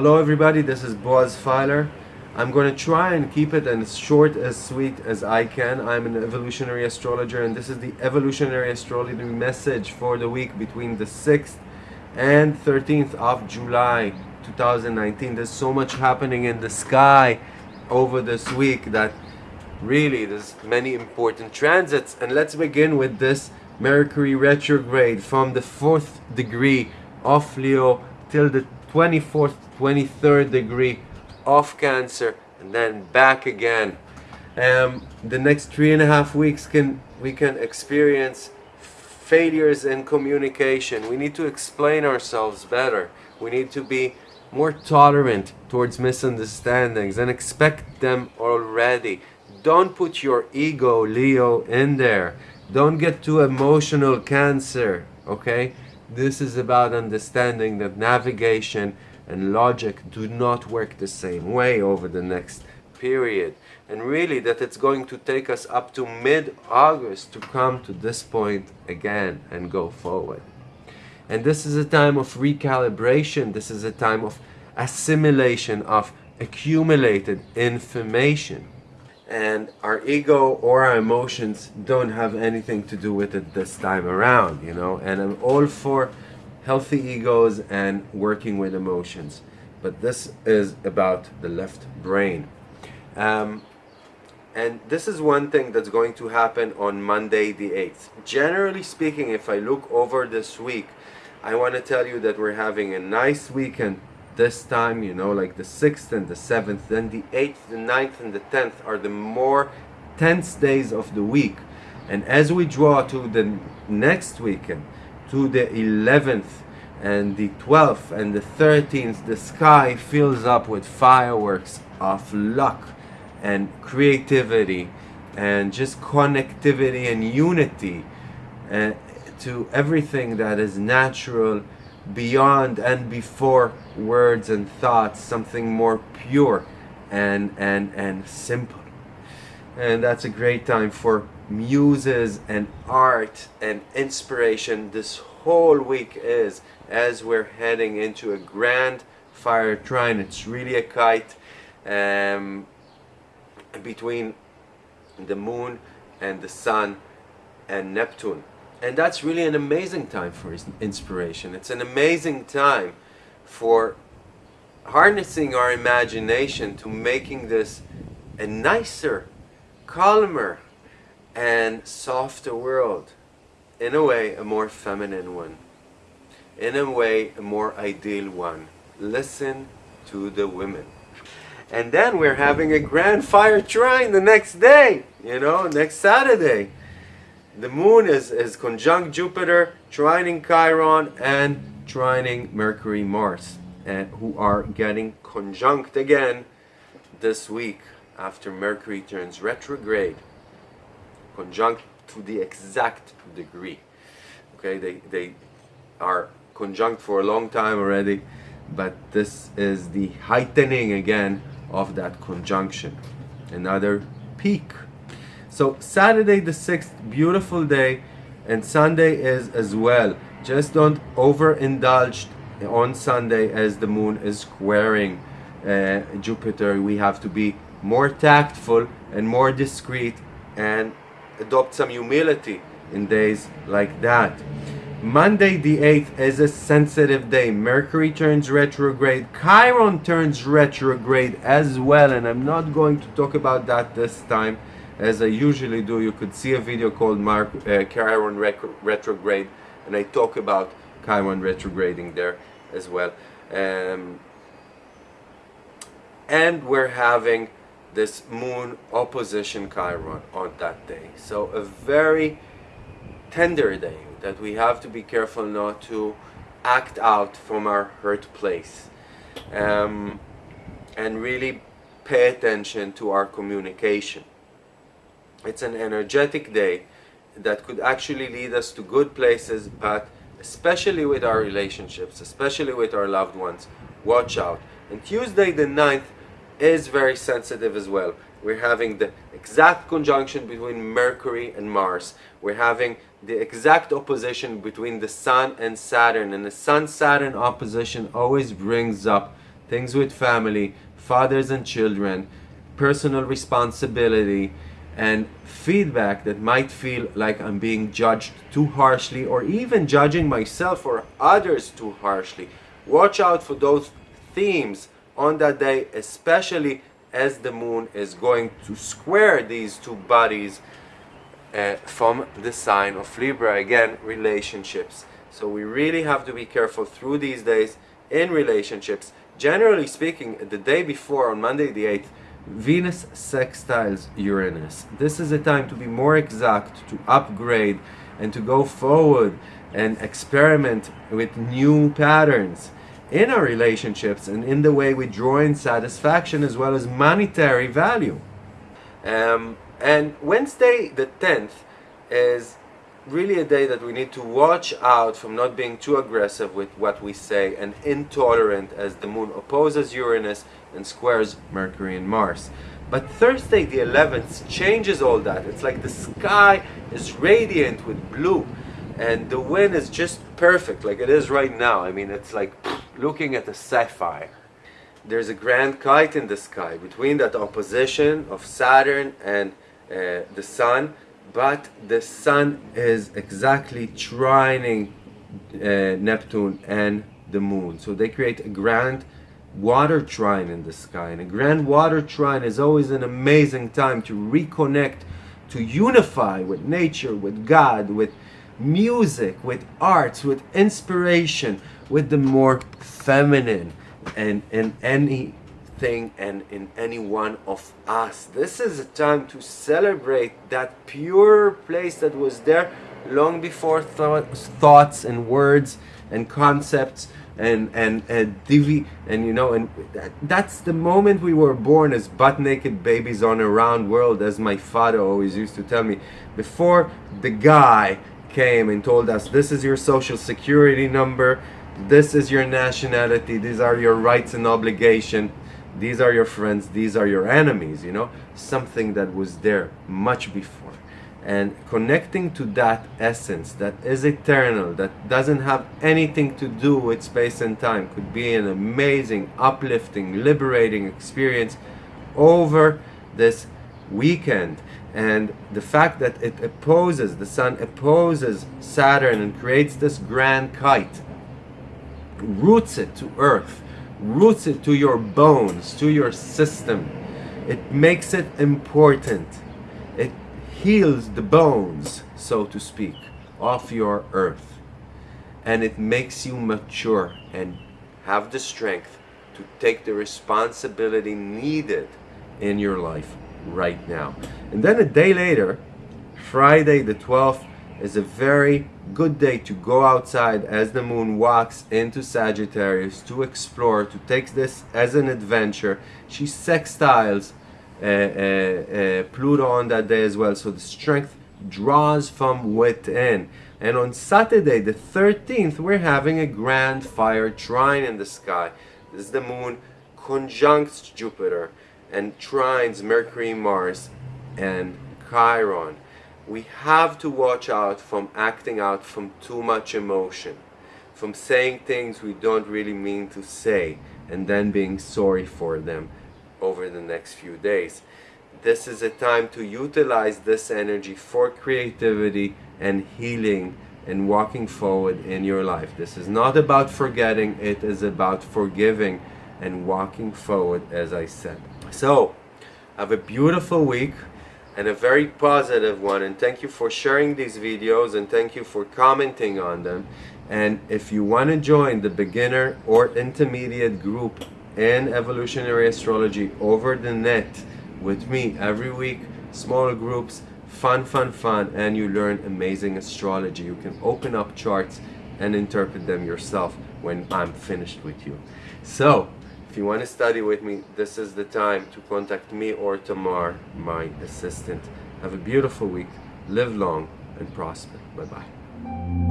Hello everybody, this is Boaz Fyler. I'm going to try and keep it as short as sweet as I can. I'm an evolutionary astrologer and this is the evolutionary astrology message for the week between the 6th and 13th of July 2019. There's so much happening in the sky over this week that really there's many important transits and let's begin with this Mercury retrograde from the 4th degree of Leo till the 24th 23rd degree of Cancer and then back again. Um, the next three and a half weeks can we can experience failures in communication. We need to explain ourselves better. We need to be more tolerant towards misunderstandings and expect them already. Don't put your ego, Leo, in there. Don't get too emotional, Cancer, okay? This is about understanding that navigation and logic do not work the same way over the next period. And really that it's going to take us up to mid-August to come to this point again and go forward. And this is a time of recalibration. This is a time of assimilation of accumulated information. And our ego or our emotions don't have anything to do with it this time around, you know. And I'm all for healthy egos and working with emotions. But this is about the left brain. Um, and this is one thing that's going to happen on Monday the 8th. Generally speaking, if I look over this week, I want to tell you that we're having a nice weekend this time, you know, like the 6th and the 7th. Then the 8th, the ninth and the 10th are the more tense days of the week. And as we draw to the next weekend, to the 11th and the 12th and the 13th, the sky fills up with fireworks of luck and creativity and just connectivity and unity uh, to everything that is natural beyond and before words and thoughts something more pure and and and simple. And that's a great time for muses and art and inspiration. This whole week is as we're heading into a grand fire trine. It's really a kite um, between the moon and the sun and Neptune and that's really an amazing time for inspiration it's an amazing time for harnessing our imagination to making this a nicer calmer and softer world. In a way, a more feminine one. In a way, a more ideal one. Listen to the women. And then we're having a grand fire trine the next day, you know, next Saturday. The moon is, is conjunct Jupiter, trining Chiron, and trining Mercury Mars, and who are getting conjunct again this week after Mercury turns retrograde, conjunct to the exact degree. Okay, they, they are conjunct for a long time already, but this is the heightening again of that conjunction. Another peak. So Saturday the 6th, beautiful day, and Sunday is as well. Just don't overindulge on Sunday as the moon is squaring uh, Jupiter. We have to be more tactful and more discreet and adopt some humility in days like that. Monday the 8th is a sensitive day. Mercury turns retrograde. Chiron turns retrograde as well. And I'm not going to talk about that this time as I usually do. You could see a video called Mark, uh, Chiron retrograde. And I talk about Chiron retrograding there as well. Um, and we're having this moon opposition Chiron on that day. So a very tender day that we have to be careful not to act out from our hurt place um, and really pay attention to our communication. It's an energetic day that could actually lead us to good places but especially with our relationships, especially with our loved ones, watch out. And Tuesday the 9th is very sensitive as well. We're having the exact conjunction between Mercury and Mars. We're having the exact opposition between the Sun and Saturn. And the Sun-Saturn opposition always brings up things with family, fathers and children, personal responsibility, and feedback that might feel like I'm being judged too harshly or even judging myself or others too harshly. Watch out for those themes on that day, especially as the moon is going to square these two bodies uh, from the sign of Libra. Again, relationships. So we really have to be careful through these days in relationships. Generally speaking, the day before, on Monday the 8th, Venus sextiles Uranus. This is a time to be more exact, to upgrade, and to go forward and experiment with new patterns in our relationships and in the way we draw in satisfaction as well as monetary value. Um, and Wednesday the 10th is really a day that we need to watch out from not being too aggressive with what we say and intolerant as the moon opposes Uranus and squares Mercury and Mars. But Thursday the 11th changes all that. It's like the sky is radiant with blue and the wind is just perfect like it is right now. I mean it's like looking at a sapphire. There's a grand kite in the sky between that opposition of Saturn and uh, the Sun but the Sun is exactly trining uh, Neptune and the Moon. So they create a grand water trine in the sky. And a grand water trine is always an amazing time to reconnect, to unify with nature, with God, with music, with arts, with inspiration, with the more feminine and in and in any one of us. This is a time to celebrate that pure place that was there long before th thoughts and words and concepts and and and divi and you know and that, that's the moment we were born as butt naked babies on a round world as my father always used to tell me before the guy came and told us this is your social security number this is your nationality these are your rights and obligation these are your friends these are your enemies you know? Something that was there much before. And connecting to that essence that is eternal that doesn't have anything to do with space and time could be an amazing uplifting liberating experience over this weekend. And the fact that it opposes the sun opposes Saturn and creates this grand kite roots it to earth roots it to your bones to your system it makes it important it heals the bones, so to speak, of your earth. And it makes you mature and have the strength to take the responsibility needed in your life right now. And then a day later, Friday the 12th, is a very good day to go outside as the moon walks into Sagittarius to explore, to take this as an adventure. She sextiles uh, uh, uh, Pluto on that day as well. So the strength draws from within. And on Saturday, the 13th, we're having a grand fire trine in the sky. This is the moon conjuncts Jupiter and trines Mercury, Mars, and Chiron. We have to watch out from acting out from too much emotion, from saying things we don't really mean to say, and then being sorry for them over the next few days. This is a time to utilize this energy for creativity and healing and walking forward in your life. This is not about forgetting, it is about forgiving and walking forward as I said. So, have a beautiful week and a very positive one and thank you for sharing these videos and thank you for commenting on them. And if you want to join the beginner or intermediate group in evolutionary astrology over the net with me every week small groups fun fun fun and you learn amazing astrology you can open up charts and interpret them yourself when I'm finished with you. So if you want to study with me this is the time to contact me or Tamar my assistant. Have a beautiful week. Live long and prosper. Bye bye